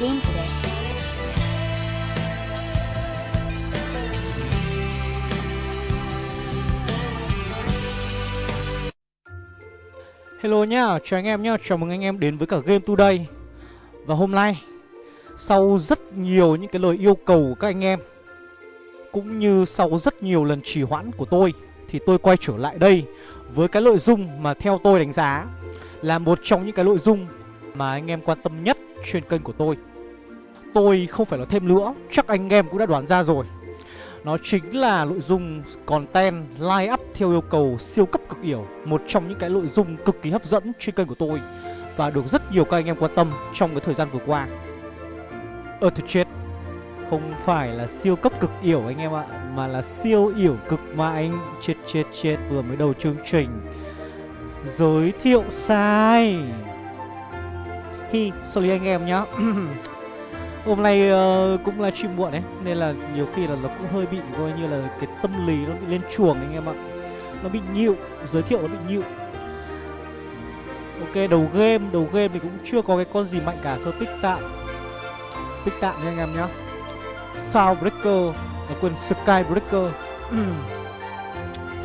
game today. Hello nhá, chào anh em nhá, chào mừng anh em đến với cả Game Today Và hôm nay, sau rất nhiều những cái lời yêu cầu của các anh em Cũng như sau rất nhiều lần trì hoãn của tôi Thì tôi quay trở lại đây với cái nội dung mà theo tôi đánh giá Là một trong những cái nội dung mà anh em quan tâm nhất trên kênh của tôi. Tôi không phải nói thêm nữa, chắc anh em cũng đã đoán ra rồi. Nó chính là nội dung content line up theo yêu cầu siêu cấp cực yểu Một trong những cái nội dung cực kỳ hấp dẫn trên kênh của tôi Và được rất nhiều các anh em quan tâm trong cái thời gian vừa qua. Ơ thật chết. Không phải là siêu cấp cực yểu anh em ạ Mà là siêu yểu cực mà anh Chết chết chết vừa mới đầu chương trình. Giới thiệu sai. Hi, sorry anh em nhá. Hôm nay uh, cũng là stream muộn đấy Nên là nhiều khi là nó cũng hơi bị coi như là cái tâm lý nó bị lên chuồng anh em ạ. Nó bị nhịu, giới thiệu nó bị nhịu. Ok, đầu game, đầu game thì cũng chưa có cái con gì mạnh cả Thôi tích tạm. Tích tạm nha anh em nhá. Breaker, à, quên Skybreaker.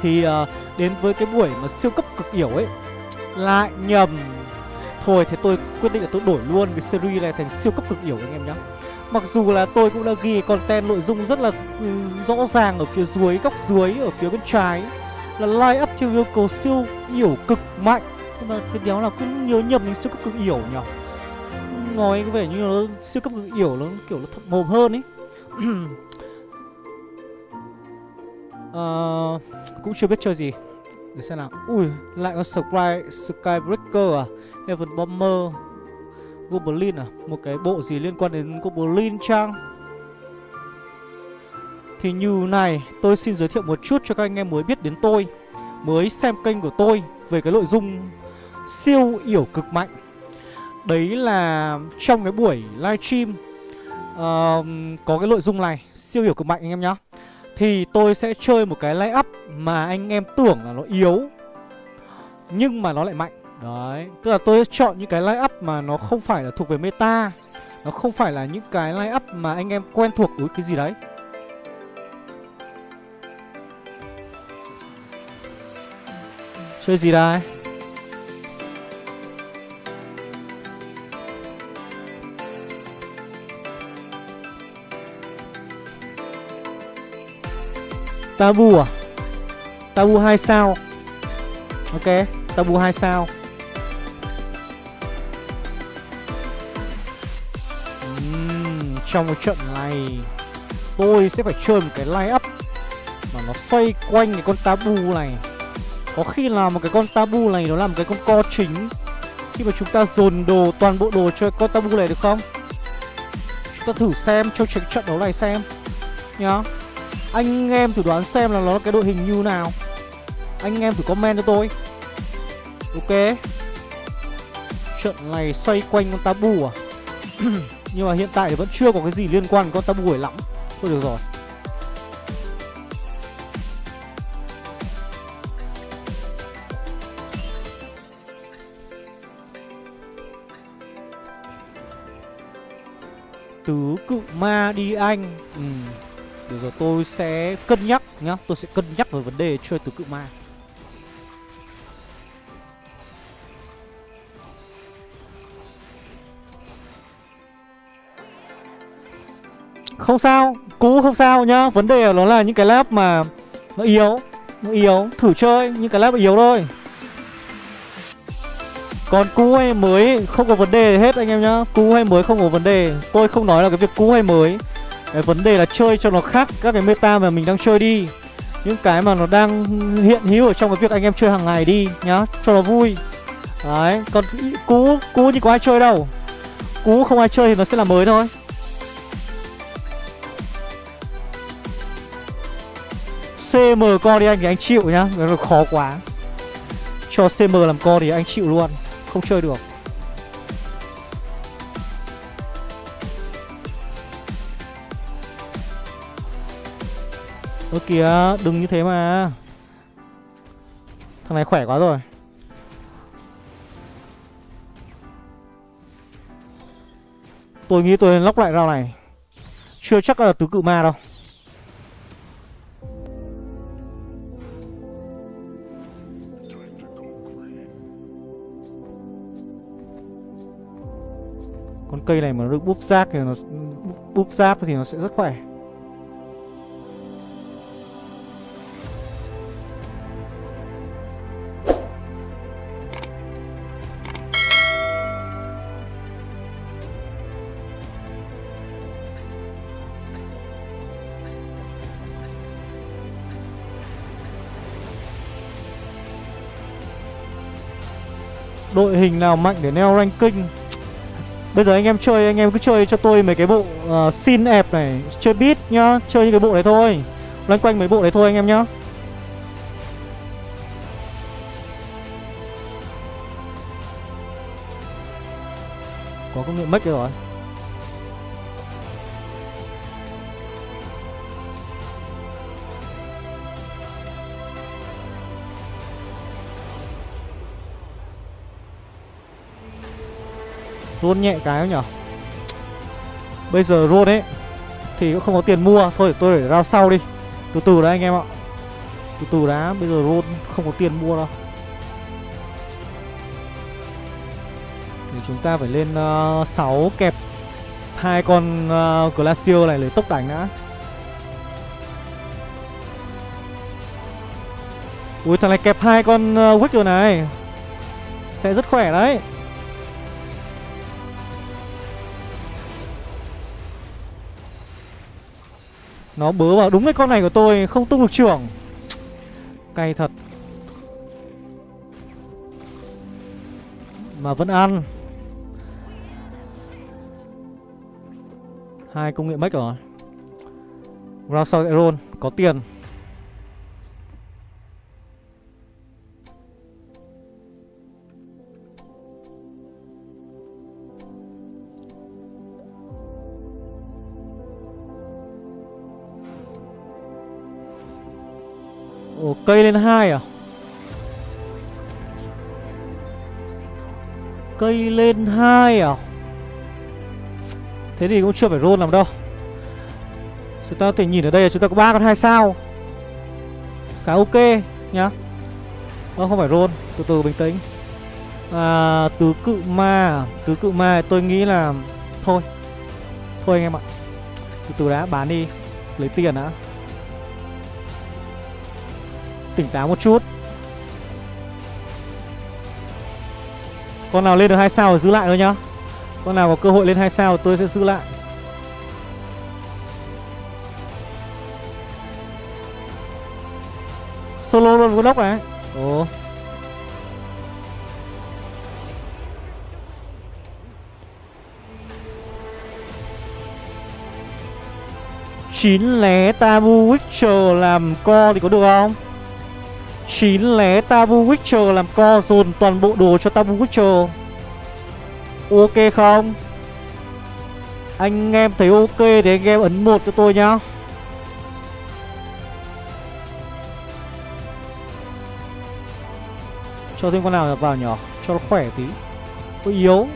Thì uh, đến với cái buổi mà siêu cấp cực yểu ấy Lại nhầm. Thôi thế tôi quyết định là tôi đổi luôn cái series này thành siêu cấp cực yểu anh em nhé Mặc dù là tôi cũng đã ghi content nội dung rất là ừ, rõ ràng ở phía dưới, góc dưới, ở phía bên trái. Là line up theo yêu cầu siêu yểu cực mạnh. Nhưng mà thì đéo là cứ nhớ nhầm đến siêu cấp cực yểu nhỉ? Nói có vẻ như nó siêu cấp cực yểu nó kiểu nó thật mồm hơn ấy uh, ờ, Cũng chưa biết chơi gì. Để xem nào. Ui, lại có Sky, Skybreaker à? Heaven Bomber Goblin à? Một cái bộ gì liên quan đến Goblin chăng? Thì như này Tôi xin giới thiệu một chút cho các anh em mới biết đến tôi Mới xem kênh của tôi Về cái nội dung Siêu yểu cực mạnh. Đấy là trong cái buổi livestream uh, Có cái nội dung này Siêu yểu cực mạnh anh em nhá. Thì tôi sẽ chơi một cái lay up Mà anh em tưởng là nó yếu Nhưng mà nó lại mạnh. Đấy, tức là tôi chọn những cái line up mà nó không phải là thuộc về meta Nó không phải là những cái line up mà anh em quen thuộc với cái gì đấy Chơi gì đây? Tabu à? Tabu 2 sao Ok, Tabu 2 sao trong cái trận này. Tôi sẽ phải chơi một cái line up mà nó xoay quanh cái con tabu này. Có khi là một cái con tabu này nó là một cái con co chính. Khi mà chúng ta dồn đồ, toàn bộ đồ cho con tabu này được không? Chúng ta thử xem trong trận trận đấu này xem. Nhá. Anh em thử đoán xem là nó là cái đội hình như nào. Anh em thử comment cho tôi. Ok. Trận này xoay quanh con tabu à? Nhưng mà hiện tại thì vẫn chưa có cái gì liên quan con tâm gửi lắm. Thôi được rồi. Tứ cự ma đi anh. Ừ. Được rồi, tôi sẽ cân nhắc nhá. Tôi sẽ cân nhắc về vấn đề chơi tứ cự ma. Không sao, cũ không sao nhá. Vấn đề nó là những cái lab mà Nó yếu, nó yếu. Thử chơi, những cái lab yếu thôi. Còn cũ hay mới không có vấn đề hết anh em nhá. Cũ hay mới không có vấn đề. Tôi không nói là cái việc cũ hay mới. Cái vấn đề là chơi cho nó khác các cái meta mà mình đang chơi đi. Những cái mà nó đang hiện hữu ở trong cái việc anh em chơi hàng ngày đi nhá. Cho nó vui. Đấy, còn cũ cũ thì có ai chơi đâu. Cũ không ai chơi thì nó sẽ là mới thôi. CM co đi anh thì anh chịu nhá. Nó khó quá. Cho CM làm co thì anh chịu luôn. Không chơi được. Ơ kìa, đừng như thế mà. Thằng này khỏe quá rồi. Tôi nghĩ tôi lóc lại rau này. Chưa chắc là tứ cự ma đâu. Con cây này mà nó được búp giáp thì nó búp giáp thì nó sẽ rất khỏe. Đội hình nào mạnh để neo ranking? Bây giờ anh em chơi anh em cứ chơi cho tôi mấy cái bộ uh, xin ẹp này Chơi beat nhá Chơi những cái bộ này thôi. Loanh quanh mấy bộ này thôi anh em nhá. Có công nghệ mất rồi. Rôn nhẹ cái nhở? Bây giờ rôn ấy Thì cũng không có tiền mua. Thôi tôi để rao sau đi. Từ từ đấy anh em ạ. Từ từ đã Bây giờ rôn không có tiền mua đâu. Thì chúng ta phải lên ờ, uh, 6 kẹp hai con uh, Glacier này lấy tốc đánh đã. Ui thằng này kẹp hai con ờ, uh, Wick rồi này. Sẽ rất khỏe đấy. Nó bớ vào đúng cái con này của tôi, Không tung được trưởng. Cay thật. Mà vẫn ăn. Hai công nghệ mất rồi. Round Aeron Có tiền. Một cây lên hai à? Cây lên hai à? Thế thì cũng chưa phải roll làm đâu. Chúng ta có thể nhìn ở đây là chúng ta có ba con hai sao. Khá ok nhá. Ơ không phải roll. Từ từ bình tĩnh. À, Tứ cự ma à? Tứ cự ma tôi nghĩ là Thôi. Thôi anh em ạ. Từ từ đã bán đi. Lấy tiền đã. Tỉnh táo một chút. Con nào lên được hai sao thì giữ lại thôi nhá. Con nào có cơ hội lên hai sao tôi sẽ giữ lại. Solo luôn con đốc này. Ồ. Chín lé tabu witcher làm co thì có được không? Chín lé Tabu Witcher làm co dồn toàn bộ đồ cho Tabu Witcher. Ok không? Anh em thấy ok thì anh em ấn một cho tôi nhá. Cho thêm con nào vào nhỏ Cho nó khỏe tí. Có yếu.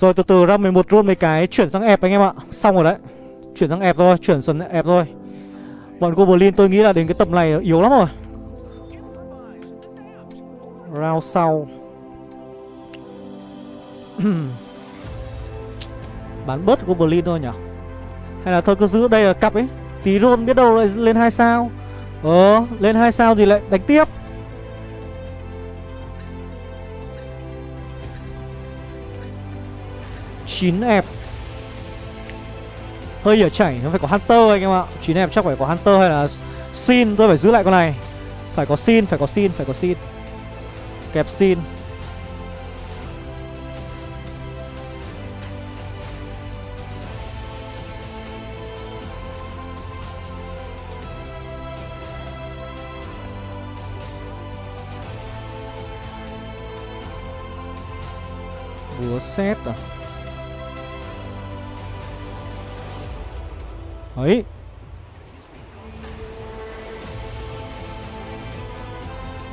Rồi từ từ ra 11 roll mấy cái chuyển sang ép anh em ạ. Xong rồi đấy. Chuyển sang ép thôi, chuyển dần ép thôi. Bọn Goblin tôi nghĩ là đến cái tầm này yếu lắm rồi. Round sau. Bán bớt Goblin thôi nhỉ? Hay là thôi cứ giữ đây là cặp ấy. Tí roll biết đâu lại lên 2 sao. Ờ, lên 2 sao thì lại đánh tiếp. 9 ép Hơi ở chảy nó phải có Hunter anh em ạ. 9 ép chắc phải có Hunter hay là Sin Tôi phải giữ lại con này. Phải có Sin, phải có Sin, phải có Sin. Kẹp Sin. Búa xét à?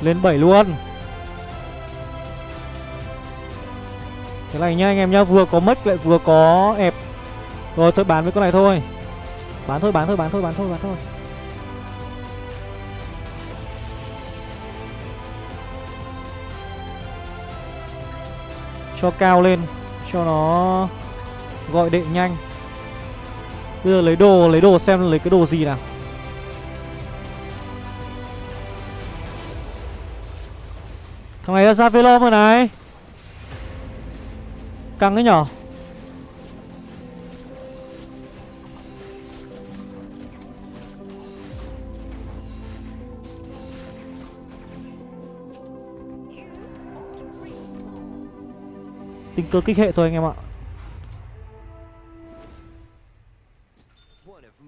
Lên 7 luôn. Cái này nha anh em nhá, Vừa có mất lại vừa có ép Rồi, thôi bán với con này thôi. Bán thôi bán thôi bán thôi bán thôi bán thôi. Cho cao lên, Cho nó Gọi đệ nhanh. Bây giờ lấy đồ Lấy đồ xem lấy cái đồ gì nào. Thằng này ra velo rồi này. Căng đấy nhở? Tình cơ kích hệ thôi anh em ạ.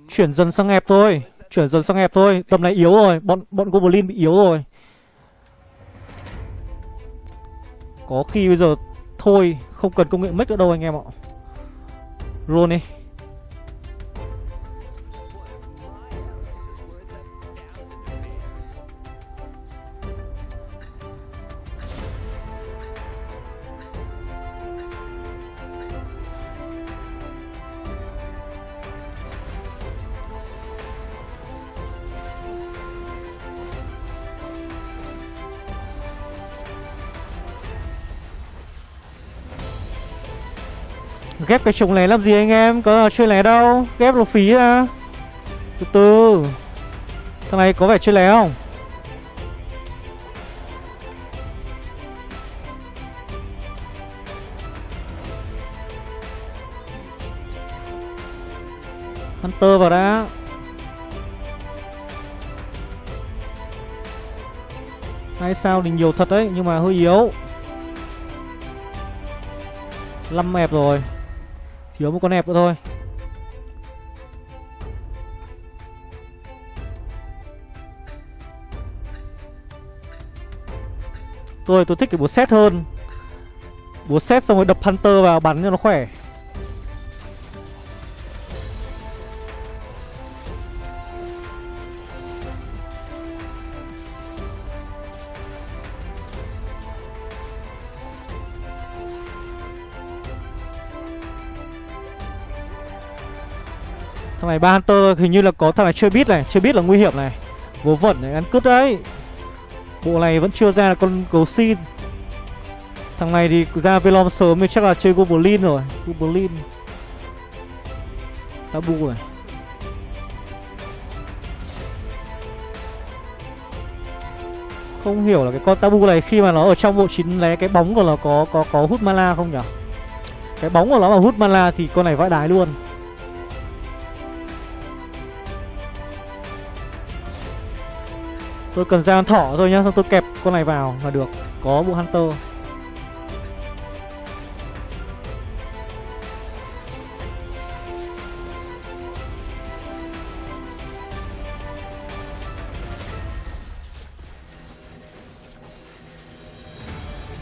Chuyển dần sang hẹp thôi, Chuyển dần sang hẹp thôi. Tầm này yếu rồi, Bọn bọn Goblin bị yếu rồi. Có khi bây giờ Thôi, không cần công nghệ make nữa đâu anh em ạ. Roll đi. Ghép cái trồng này làm gì anh em? Có chơi lé đâu. Ghép nó phí ra Từ từ. Thằng này có vẻ chơi lé không? Hunter vào đã. Hai sao? Thì nhiều thật đấy, Nhưng mà hơi yếu. 5 mẹp rồi. Thiếu một con hẹp nữa thôi. Tôi tôi thích cái búa xét hơn. Búa xét xong rồi đập Hunter vào, bắn cho nó khỏe. Này, ba Hunter hình như là có thằng này chưa biết này, Chưa biết là nguy hiểm này. Vớ vẩn này, ăn cướp đấy. Bộ này vẫn chưa ra là con cầu xin. Thằng này thì ra Velom sớm thì chắc là chơi Goblin rồi, Goblin. Tabu này Không hiểu là cái con tabu này khi mà nó ở trong bộ chín lé cái bóng của nó có có có hút mana không nhỉ? Cái bóng của nó mà hút mana thì con này vãi đái luôn. Tôi cần ra con thỏ thôi nhá Xong tôi kẹp con này vào là được. Có bộ Hunter.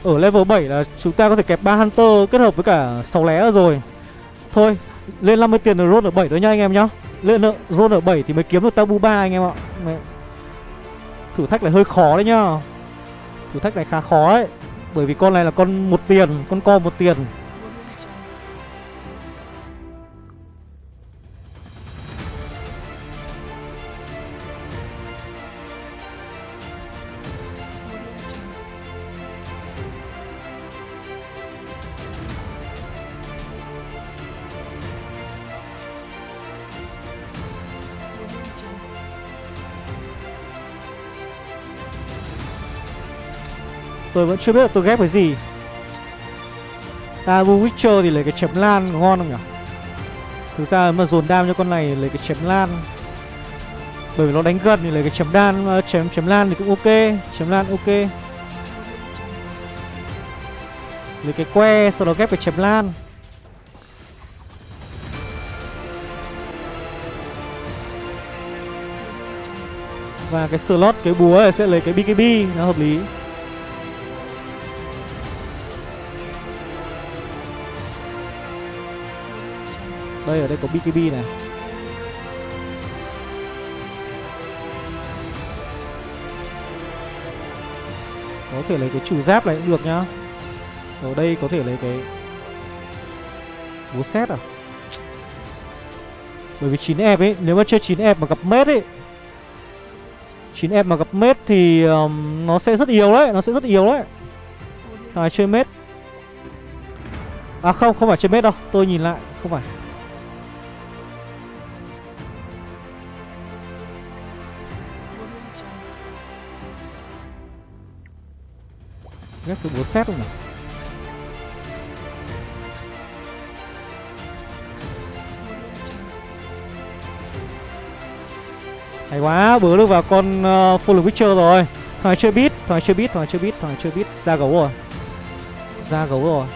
Ở level 7 là chúng ta có thể kẹp 3 Hunter kết hợp với cả 6 lé rồi. Thôi, lên 50 tiền rồi roll ở 7 thôi nha anh em nhá. Lên roll ở 7 thì mới kiếm được tabu 3 anh em ạ. Thử thách này hơi khó đấy nhá. Thử thách này khá khó ấy. Bởi vì con này là con một tiền, Con co một tiền. Tôi vẫn chưa biết là tôi ghép cái gì. À, Tabu Witcher thì lấy cái chém lan ngon không nhỉ? Thực ra mà dồn đam cho con này lấy cái chém lan. Bởi vì nó đánh gần thì lấy cái chém đan ờ, chém chém lan thì cũng ok. Chém lan ok. Lấy cái que, sau đó ghép cái chém lan. Và cái slot, cái búa này sẽ lấy cái BKB Nó hợp lý. Đây ở đây có BKB này. Có thể lấy cái trừ giáp này cũng được nhá. Ở đây có thể lấy cái Búa xét à? Bởi vì 9 ép ấy Nếu mà chơi 9 ép mà gặp mết ấy 9 ép mà gặp mết thì um, Nó sẽ rất yếu đấy Nó sẽ rất yếu đấy. Thằng này chơi mết? À không, không phải chơi mết đâu Tôi nhìn lại, không phải. Ghét cái búa xét không nhỉ? Hay quá, bữa được vào con uh, Full Witcher rồi. Thằng chưa chơi thằng chưa chơi thằng chưa chơi thằng chưa chơi Ra gấu rồi. Ra gấu rồi.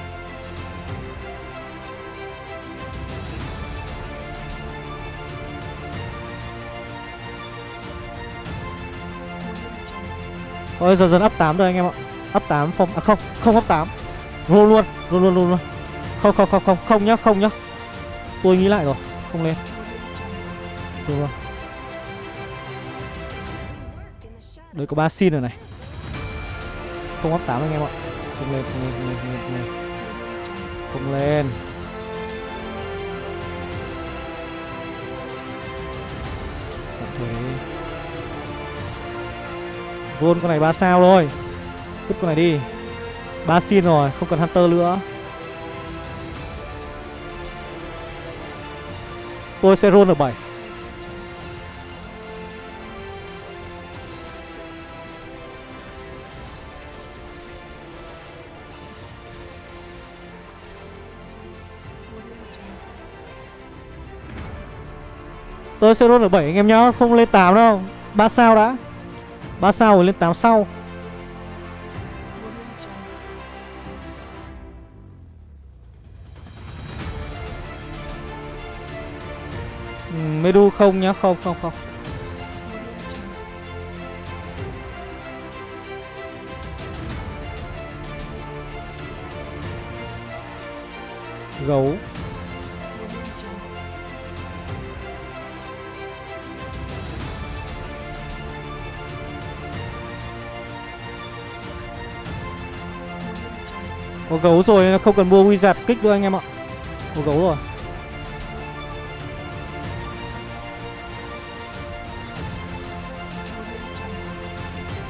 Ôi dần dần up 8 rồi anh em ạ. Up 8 phong, à không, không up 8 Roll luôn, roll luôn, roll luôn. Không, không, không, không, không nhá, không nhá. Tôi nghĩ lại rồi, không lên. Được rồi. Đấy có ba xin rồi này. Không up 8 anh em ạ. Không lên, không lên, không lên, không lên, không lên. Không lên. Tạm thời con này 3 sao rồi Vứt con này đi. Ba xin rồi, không cần Hunter nữa. Tôi sẽ roll ở bảy. Tôi sẽ roll ở 7 anh em nhá Không lên 8 đâu. 3 sao đã. 3 sao rồi lên 8 sau. Đu không nhá? Không không không. Gấu. Có gấu rồi không cần mua wizard kích nữa anh em ạ. Có gấu rồi.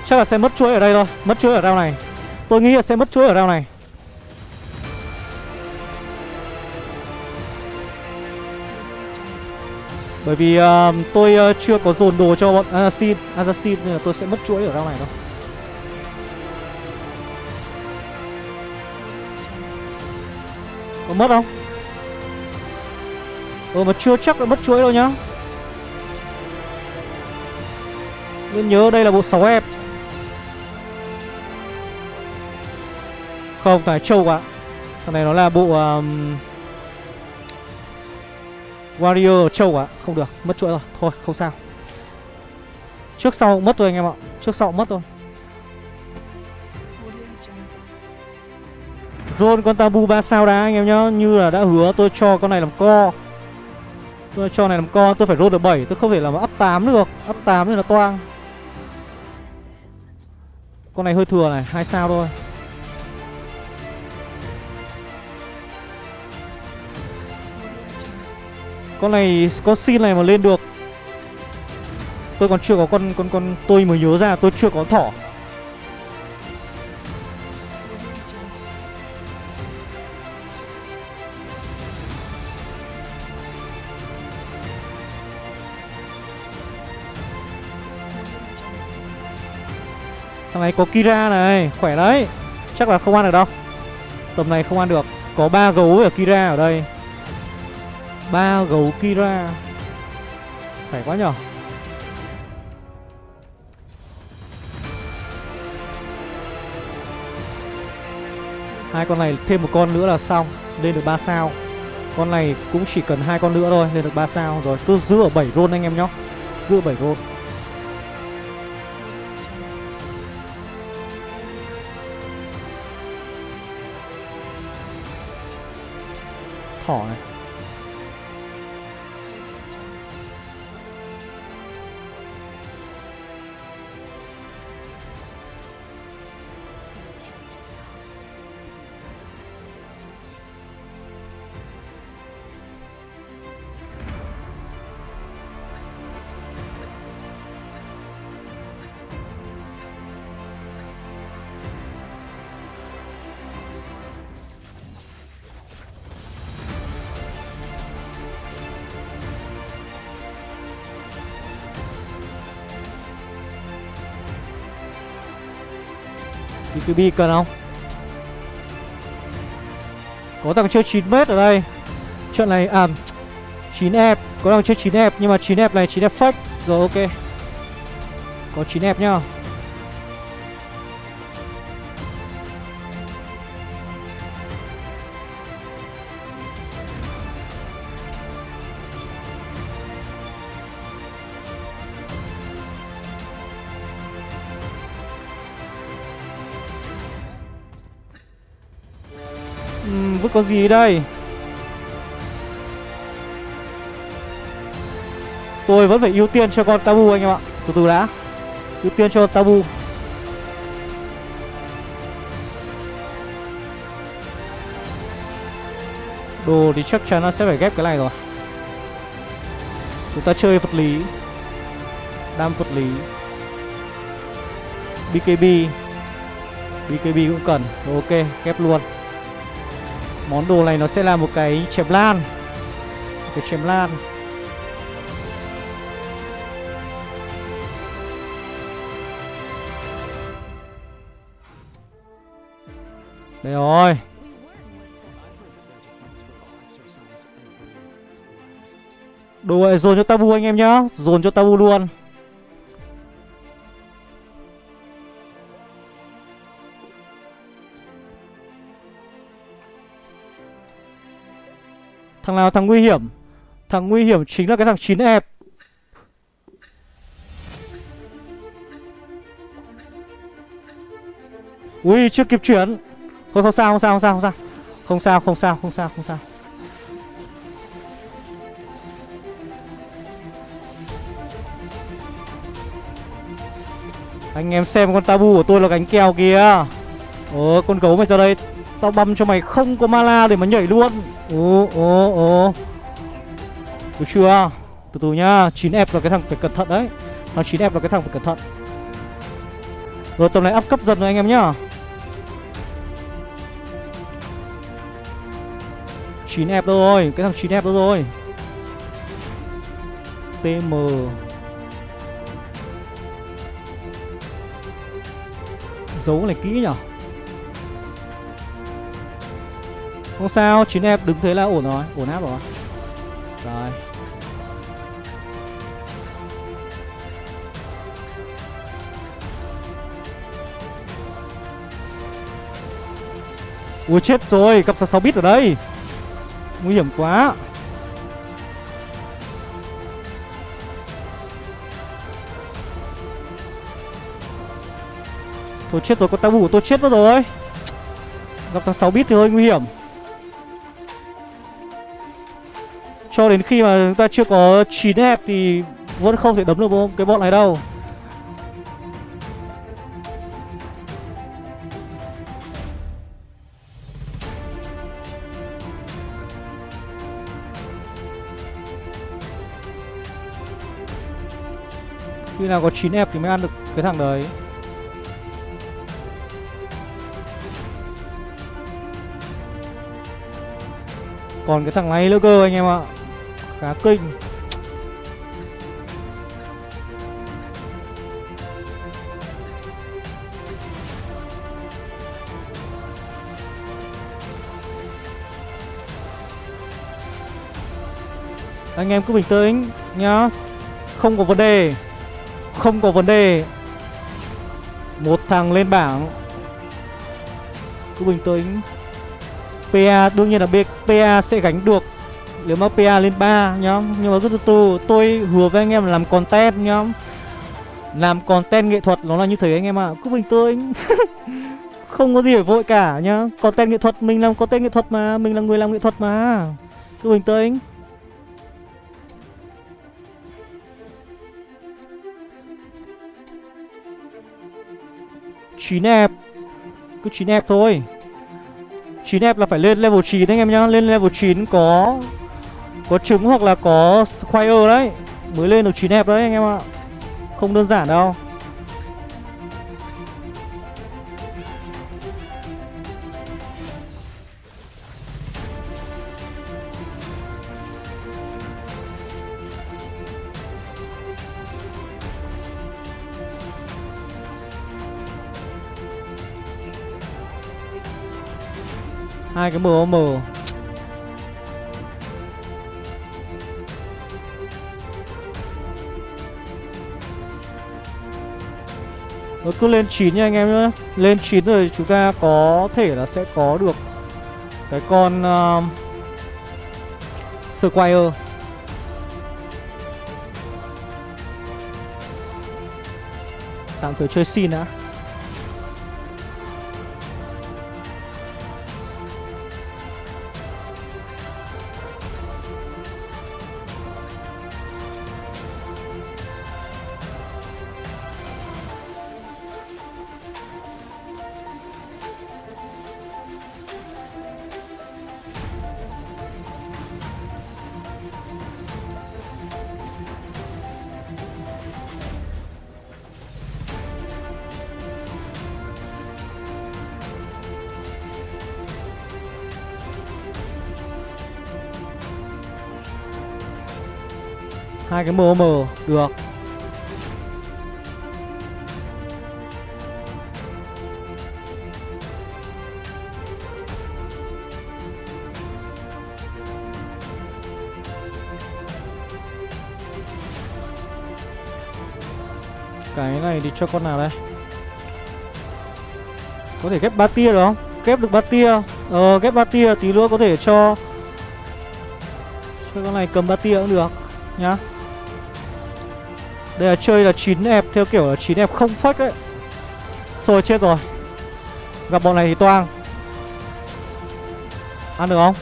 Chắc là sẽ mất chuỗi ở đây thôi Mất chuỗi ở rau này. Tôi nghĩ là sẽ mất chuỗi ở rau này. Bởi vì uh, tôi uh, chưa có dồn đồ cho bọn Assassin Assassin nên là tôi sẽ mất chuỗi ở rau này thôi. Có mất không? Ừ mà chưa chắc là mất chuỗi đâu nhá. Nên nhớ đây là bộ 6 ép. Không, cái trâu quá. Thằng này nó là bộ um, Warrior trâu quá. Không được, mất chuỗi rồi. Thôi, không sao. Trước sau mất rồi anh em ạ. Trước sau mất rồi Roll con tabu 3 sao đá anh em nhá. Như là đã hứa tôi cho con này làm co. Tôi cho này làm co Tôi phải roll được 7 Tôi không thể làm up 8 được. Up 8 thì là toang. Con này hơi thừa này hai sao thôi. Con này, Con xin này mà lên được. Tôi còn chưa có con con con Tôi mới nhớ ra, tôi chưa có thỏ. Thằng này có Kira này, Khỏe đấy. Chắc là không ăn được đâu. Tầm này không ăn được. Có ba gấu ở Kira ở đây ba gấu Kira. Khỏe quá nhở? Hai con này thêm một con nữa là xong, lên được 3 sao. Con này cũng chỉ cần hai con nữa thôi, lên được 3 sao. Rồi, Cứ giữ ở 7 roll anh em nhá giữ ở 7 roll thỏ này. BKB cần không? Có thằng chơi 9m ở đây. Trận này à 9F Có thằng chơi 9F Nhưng mà 9F này 9F fake Rồi, ok. Có 9F nhá. Con gì đây? Tôi vẫn phải ưu tiên cho con tabu anh em ạ. Từ từ đã. Ưu tiên cho tabu. Đồ thì chắc chắn nó sẽ phải ghép cái này rồi. Chúng ta chơi vật lý. Đam vật lý. BKB BKB cũng cần. Ok, ghép luôn. Món đồ này nó sẽ là một cái chém lan. Cái chém lan. Đây rồi. Đồ này dồn cho tabu anh em nhá. Dồn cho tabu luôn. Thằng nào thằng nguy hiểm? Thằng nguy hiểm chính là cái thằng chín ép Ui, chưa kịp chuyển. Thôi, không sao không sao không sao không sao. Không sao không sao không sao không sao. Anh em xem con tabu của tôi là gánh kèo kìa. Ồ con gấu mày ra đây. Tao băm cho mày không có mana để mà nhảy luôn. Ồ ồ ồ. Được chưa? Từ từ nhá 9F là cái thằng phải cẩn thận đấy. Thằng 9F là cái thằng phải cẩn thận. Rồi tầm này up cấp dần rồi anh em nhá. 9F đâu rồi? Cái thằng 9F đâu rồi? TM Giấu này kỹ nhở Không sao, chín em đứng thế là ổn rồi, ổn áp rồi. Rồi. Ui chết rồi, gặp thằng 6 bit ở đây. Nguy hiểm quá. Thôi chết rồi, con tao bù tôi chết mất rồi. Gặp thằng 6 bit thì hơi nguy hiểm. Cho đến khi mà chúng ta chưa có 9 hẹp thì vẫn không thể đấm được cái bọn này đâu. Khi nào có 9 hẹp thì mới ăn được cái thằng đấy. Còn cái thằng này nữa cơ anh em ạ khá kinh anh em cứ bình tĩnh nhá. Không có vấn đề. Không có vấn đề. Một thằng lên bảng. Cứ bình tĩnh. PA đương nhiên là PA sẽ gánh được nếu mà PA lên 3 nhá. Nhưng mà cứ từ từ, Tôi hứa với anh em là làm content, nhá. Làm content nghệ thuật nó là như thế anh em ạ. À. Cứ bình tĩnh Không có gì phải vội cả, nhá. Content nghệ thuật, Mình làm content nghệ thuật mà. Mình là người làm nghệ thuật mà. Cứ bình tĩnh chín ép. Cứ chín ép thôi. 9 ép là phải lên level 9 anh em nhá. Lên level 9 có có trứng hoặc là có Squire đấy. Mới lên được 9 hẹp đấy anh em ạ. Không đơn giản đâu. Hai cái MOM Nó cứ lên 9 nha anh em nhé Lên 9 rồi chúng ta có thể là sẽ có được Cái con uh, Squire. Tạm thời chơi xin đã. Hai cái mờ mờ, được. Cái này thì cho con nào đây? Có thể ghép ba tia được không? Ghép được ba tia. Ờ ghép ba tia tí nữa có thể cho cho con này cầm ba tia cũng được, nhá đây là chơi là 9 ép, theo kiểu là 9 ép không phách đấy. Rồi chết rồi. Gặp bọn này thì toang. Ăn được không?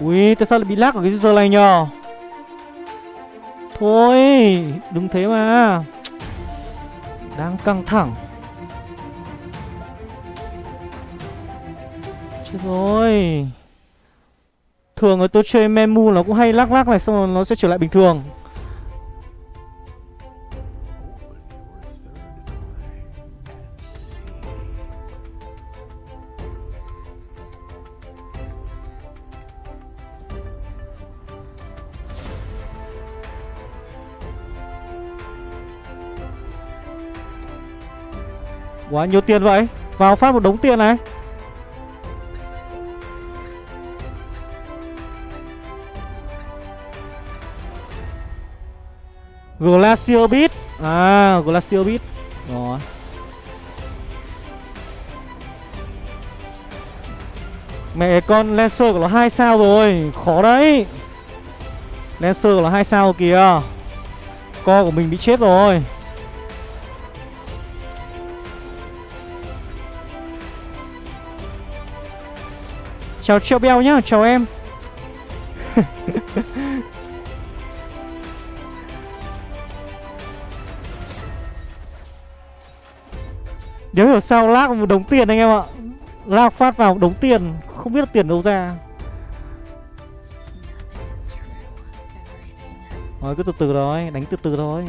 Ui tại sao lại bị lag ở cái giờ này nhờ? Thôi, Đừng thế mà. Đang căng thẳng. Chết rồi. Thường là tôi chơi memu nó cũng hay lắc lắc này, Xong rồi nó sẽ trở lại bình thường. Quá nhiều tiền vậy. Vào phát một đống tiền này. Glacier Beat. À Glacier Beat. Rồi. Mẹ con Lancer của nó hai sao rồi. Khó đấy. Lancer của nó hai sao kìa. Co của mình bị chết rồi. Chào Treo Beo nhá, chào em. Nếu hiểu sao lag một đống tiền anh em ạ. Lag phát vào một đống tiền Không biết tiền đâu ra. Rồi cứ từ từ thôi, đánh từ từ thôi.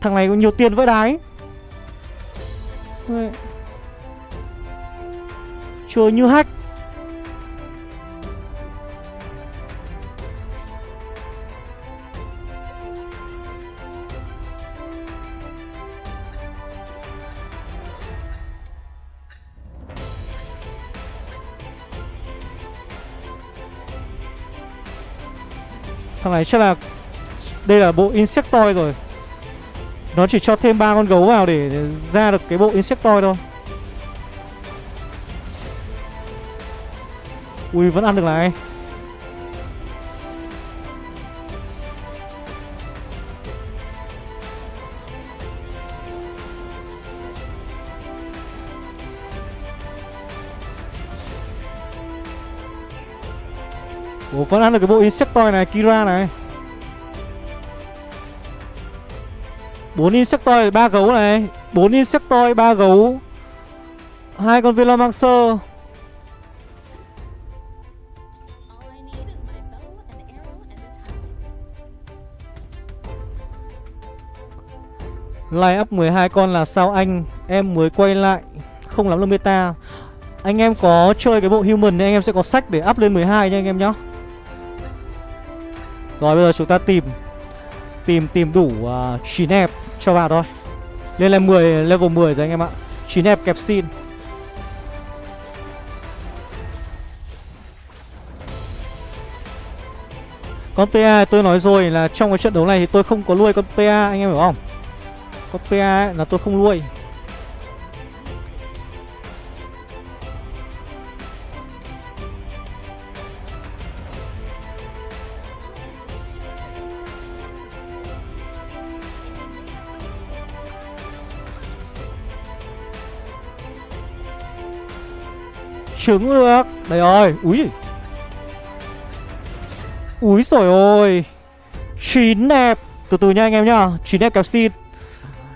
Thằng này có nhiều tiền vỡ đái. Chơi như hack. Thằng này, chắc là Đây là bộ Insectoid rồi. Nó chỉ cho thêm ba con gấu vào để ra được cái bộ Insectoid thôi. Ui, vẫn ăn được này. Ủa vẫn ăn được cái bộ Insectoid này Kira này. Bốn Insectoid ba gấu này. Bốn Insectoid ba gấu. Hai con Velomancer. Line up 12 con là sao anh? Em mới quay lại. Không lắm là meta. Anh em có chơi cái bộ human thì anh em sẽ có sách để up lên 12 nha anh em nhá. Rồi bây giờ chúng ta tìm Tìm tìm đủ uh, 9 hẹp cho vào thôi. Lên lên 10, level 10 rồi anh em ạ. 9 hẹp kẹp xin. Con PA tôi nói rồi là trong cái trận đấu này thì tôi không có nuôi con PA anh em hiểu không? Con PA ấy, là tôi không nuôi. Trứng được Đây rồi Úi. Úi rồi ôi Chín đẹp Từ từ nha anh em nhá. Chín đẹp kẹp xin.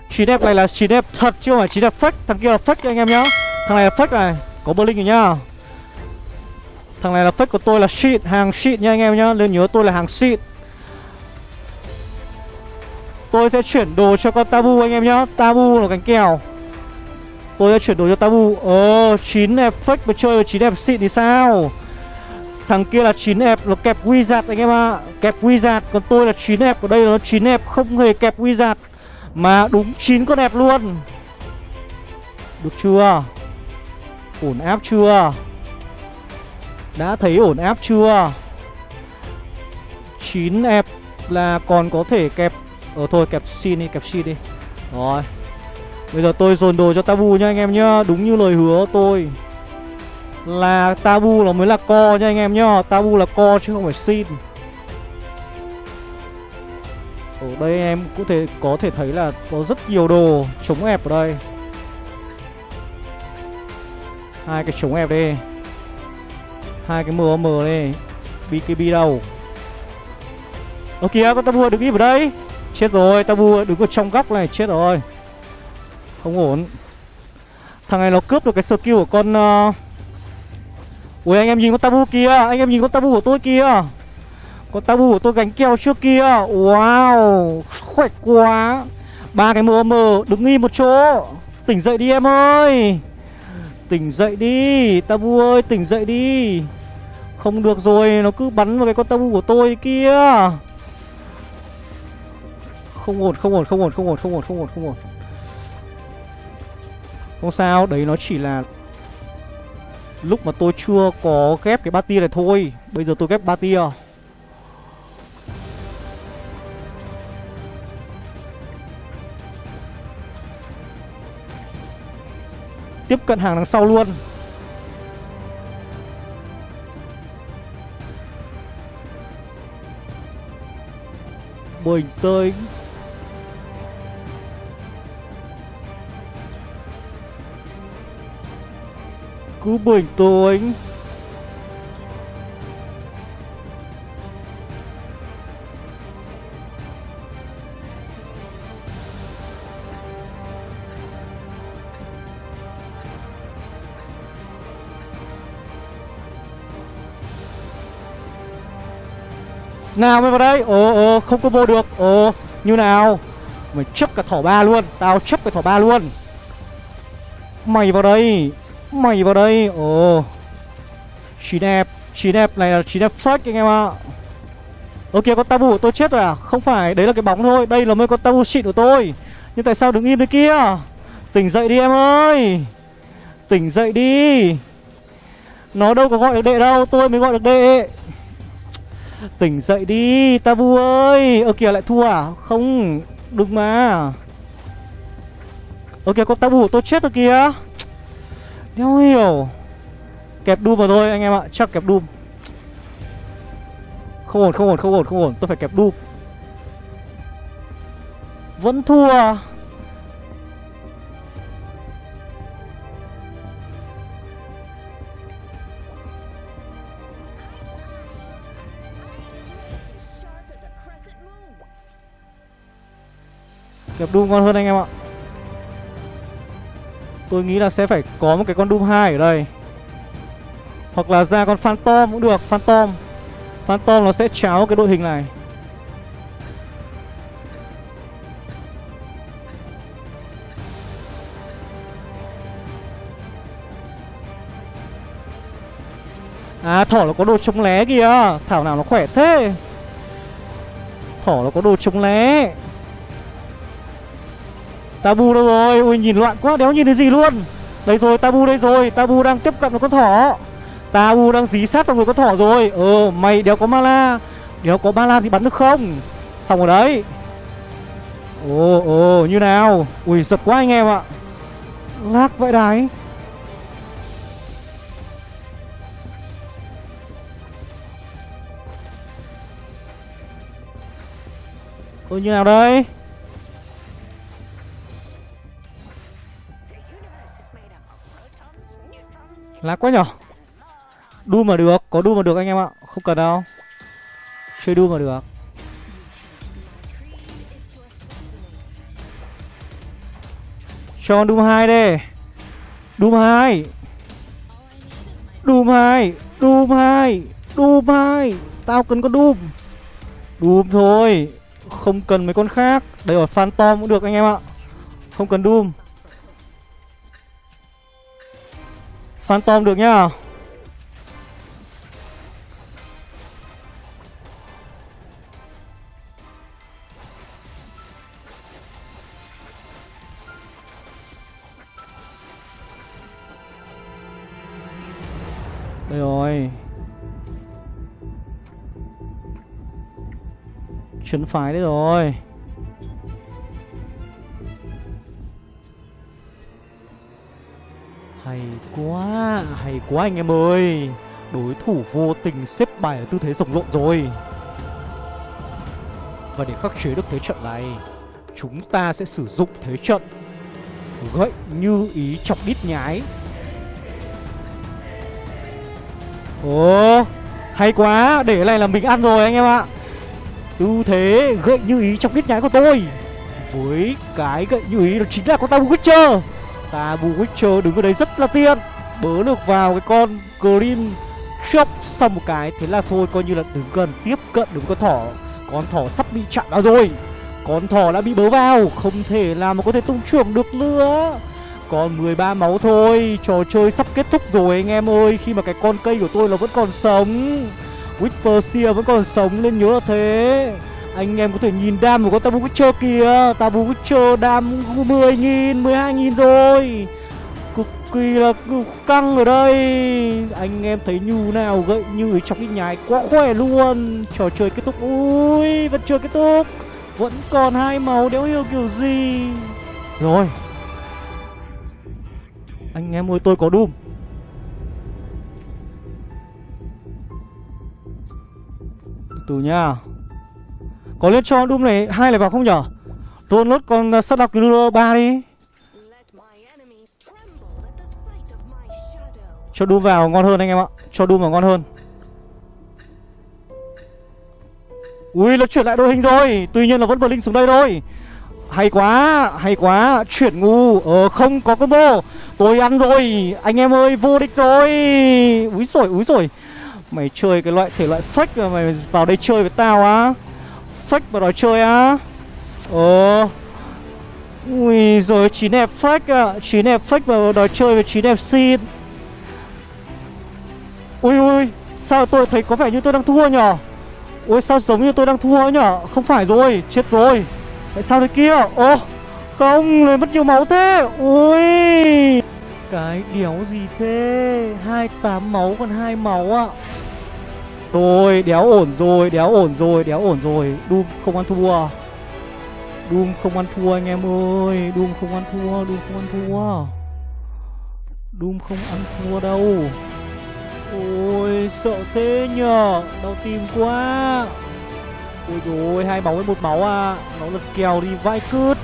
Chín đẹp này là chín đẹp thật chứ không phải chín đẹp fake. Thằng kia là fake anh em nhá. Thằng này là fake này. Có blink rồi nhá. Thằng này là fake của tôi là shit, Hàng shit nha anh em nhá. Nên nhớ tôi là hàng shit. Tôi sẽ chuyển đồ cho con Tabu anh em nhá. Tabu là cánh kèo. Tôi đã chuyển đổi cho Tabu. Ờ 9 đẹp fake mà chơi 9 đẹp xịn thì sao? Thằng kia là 9 đẹp nó kẹp wizard anh em ạ. À. Kẹp wizard, Còn tôi là 9 đẹp Ở đây là nó 9 đẹp không hề kẹp wizard. Mà đúng 9 con đẹp luôn. Được chưa? Ổn áp chưa? Đã thấy ổn áp chưa? 9 đẹp là còn có thể kẹp Ờ thôi, kẹp xin đi, kẹp xin đi. Rồi. Bây giờ tôi dồn đồ cho Tabu nha anh em nhá, Đúng như lời hứa tôi. Là Tabu nó mới là co nha anh em nhá, Tabu là co chứ không phải xin. Ở đây em cũng thể, có thể thấy là có rất nhiều đồ chống ép ở đây. Hai cái chống ép đi. Hai cái MM đi. BKB đâu? Ơ kìa, con Tabu đứng im ở đây. Chết rồi, Tabu đứng ở trong góc này, chết rồi không ổn. Thằng này nó cướp được cái skill của con uh... Ui, anh em nhìn con tabu kia Anh em nhìn con tabu của tôi kia Con tabu của tôi gánh keo trước kia. Wow, Khỏe quá. Ba cái mờ mờ, đứng im một chỗ. Tỉnh dậy đi em ơi. Tỉnh dậy đi, Tabu ơi, tỉnh dậy đi. Không được rồi, Nó cứ bắn vào cái con tabu của tôi kia Không ổn không ổn không ổn không ổn không ổn không ổn không ổn không sao, đấy nó chỉ là Lúc mà tôi chưa có ghép cái ba tia này thôi. Bây giờ tôi ghép ba tia à? Tiếp cận hàng đằng sau luôn. Bình tĩnh. Cứ bình tĩnh Nào mày vào đây. Ồ ồ, không combo được. Ồ, như nào? Mày chấp cả thỏ ba luôn. Tao chấp cả thỏ ba luôn. Mày vào đây. Mày vào đây. Ồ. Chín đẹp Chín đẹp này là chín đẹp fresh anh em ạ. Ok, con tabu của tôi chết rồi à? Không phải, đấy là cái bóng thôi. Đây là mấy con tabu xịn của tôi. Nhưng tại sao đứng im đấy kia? Tỉnh dậy đi em ơi. Tỉnh dậy đi. Nó đâu có gọi được đệ đâu, Tôi mới gọi được đệ. Tỉnh dậy đi, Tabu ơi. Ơ, kìa, lại thua à? Không, Đừng mà. Ơ kìa con tabu của tôi chết rồi kìa. Đéo hiểu Kẹp Doom vào thôi, anh em ạ. Chắc kẹp Doom Không ổn không ổn không ổn không ổn. Tôi phải kẹp Doom Vẫn thua. Kẹp Doom ngon hơn anh em ạ. Tôi nghĩ là sẽ phải có một cái con Doom 2 ở đây. Hoặc là ra con Phantom cũng được, Phantom. Phantom nó sẽ cháo cái đội hình này. À thỏ nó có đồ chống lé kìa. Thảo nào nó khỏe thế? Thỏ nó có đồ chống lé. Tabu đâu rồi? Ui, nhìn loạn quá, đéo nhìn thấy gì luôn? Đây rồi Tabu đây rồi. Tabu đang tiếp cận một con thỏ. Tabu đang dí sát vào người con thỏ rồi. Ờ mày, đéo có mana Đéo có ba thì bắn được không? Xong rồi đấy. Ồ ồ, như nào? Ui, giật quá anh em ạ. Lác vậy đấy Ôi, như nào đây? Lá quá nhỏ. Đu mà được, có đu mà được anh em ạ. Không cần đâu. Chơi đu mà được. Cho Doom 2 đi. Doom 2 Doom 2 Doom 2 Doom 2 Tao cần con Doom Doom thôi. Không cần mấy con khác. Đây rồi Phantom cũng được anh em ạ. Không cần Doom Phantom được nhá. Đây rồi. Trấn phái đấy rồi. Hay quá Hay quá anh em ơi. Đối thủ vô tình xếp bài ở tư thế rồng lộn rồi. Và để khắc chế được thế trận này, Chúng ta sẽ sử dụng thế trận Gậy như ý chọc đít nhái. Ồ, Hay quá, Để này là mình ăn rồi anh em ạ. Tư thế gậy như ý chọc đít nhái của tôi. Với cái gậy như ý đó chính là con ta Witcher ta Tabu Witcher đứng ở đấy rất là tiên Bớ được vào cái con Green Chop xong một cái, Thế là thôi, coi như là đứng gần, tiếp cận đứng con thỏ. Con thỏ sắp bị chặn vào rồi. Con thỏ đã bị bớ vào, Không thể làm mà có thể tung trưởng được nữa. Còn 13 máu thôi, Trò chơi sắp kết thúc rồi anh em ơi. Khi mà cái con cây của tôi là vẫn còn sống, Whisper vẫn còn sống, nên nhớ là thế. Anh em có thể nhìn đam của con Tabu Witcher kìa. Tabu Witcher đam 10.000, 12.000 rồi. Cực kỳ là căng ở đây. Anh em thấy như nào gậy như trong cái nhái quá khỏe luôn. Trò chơi kết thúc. Ui vẫn chưa kết thúc. Vẫn còn hai màu đéo hiểu kiểu gì. Rồi. Anh em ơi tôi có Doom Từ từ nha có lên cho Doom này hai này vào không nhở? Tôi nốt con ờ, sát đọc killer 3 đi. Cho Doom vào ngon hơn anh em ạ. Cho Doom vào ngon hơn. Ui nó chuyển lại đội hình rồi. Tuy nhiên là vẫn Blink xuống đây thôi. Hay quá, hay quá. Chuyển ngu, ờ không có combo. Tôi ăn rồi, anh em ơi vô địch rồi. Úi rồi, úi rồi Mày chơi cái loại thể loại fake mà mày vào đây chơi với tao á. Fake vào đó chơi á. Ồ. Ui rồi chín đẹp fake à Chín đẹp fake vào đó chơi với chín đẹp xin. Ui ui Sao tôi thấy có vẻ như tôi đang thua nhở? Ui sao giống như tôi đang thua nhở? Không phải rồi, chết rồi. Tại sao thế kia? Ô Không Lại mất nhiều máu thế. Ui. Cái đéo gì thế? 28 máu còn hai máu ạ. Rồi, đéo ổn rồi, Đéo ổn rồi, Đéo ổn rồi. Doom không ăn thua. Doom không ăn thua anh em ơi. Doom không ăn thua Doom không ăn thua. Doom không ăn thua đâu. Ôi, sợ thế nhờ. Đau tim quá. Ôi rồi hai máu với một máu à. Nó lật kèo đi vai cướp.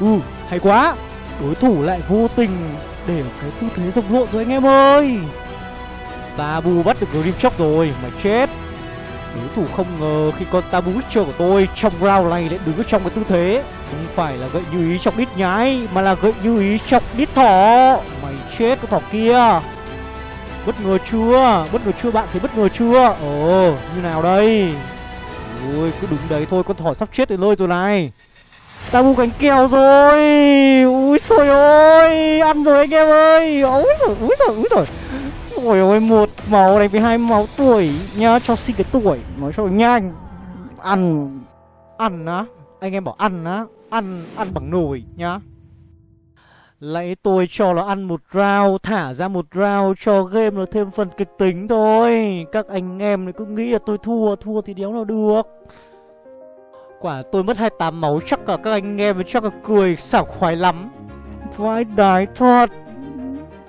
Ừ hay quá. Đối thủ lại vô tình Để cái tư thế rồng lộn rồi anh em ơi. Tabu bắt được Grim Shock rồi Mà chết. Đối thủ không ngờ khi con Tabu Witcher của tôi Trong round này lại đứng ở trong cái tư thế. Không phải là gậy như ý trong đít nhái Mà là gậy như ý trong đít thỏ. Mày chết con thỏ kia. Bất ngờ chưa? Bất ngờ chưa bạn thấy bất ngờ chưa? Ồ, như nào đây? Ui, cứ đứng đấy thôi, con thỏ sắp chết đến nơi rồi này. Ta bu cánh kèo rồi. Úi xồi ơi Ăn rồi anh em ơi. Úi rồi, úi rồi, úi rồi Ôi ôi, một máu đánh với hai máu tuổi nhá Cho xin cái tuổi. Nói cho nhanh. Ăn. Ăn á. Anh em bảo ăn á. Ăn, ăn bằng nồi nhá. Lấy tôi cho nó ăn một round Thả ra một round cho game nó thêm phần kịch tính thôi. Các anh em cứ nghĩ là tôi thua Thua thì đéo nào được. Quả tôi mất 28 máu Chắc cả các anh em chắc là cười sảng khoái lắm. Vai đái thật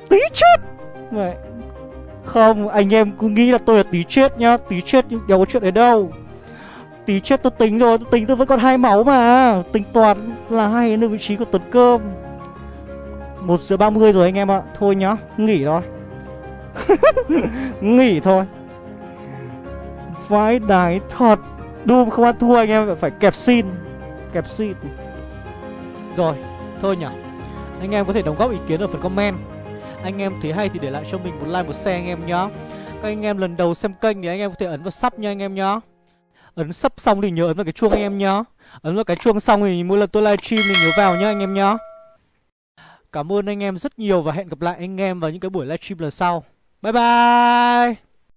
Tí chết. Vậy. Không anh em cứ nghĩ là tôi là tí chết nhá Tí chết nhưng đâu có chuyện đấy đâu. Tí chết tôi tính rồi Tôi tính tôi vẫn còn hai máu mà Tính toàn là hai nơi vị trí của Tuấn Cơm một giờ 30 rồi anh em ạ Thôi nhá, nghỉ thôi. Nghỉ thôi. Vãi đái thật Doom không ăn thua anh em phải kẹp xin Kẹp xin. Rồi, thôi nhỉ Anh em có thể đóng góp ý kiến ở phần comment. Anh em thấy hay thì để lại cho mình một like, một share anh em nhá Các anh em lần đầu xem kênh thì anh em có thể ấn vào sub nha anh em nhá Ấn sub xong thì nhớ ấn vào cái chuông anh em nhá Ấn vào cái chuông xong thì mỗi lần tôi livestream thì nhớ vào nhá anh em nhá Cảm ơn anh em rất nhiều và hẹn gặp lại anh em vào những cái buổi livestream lần sau. Bye bye!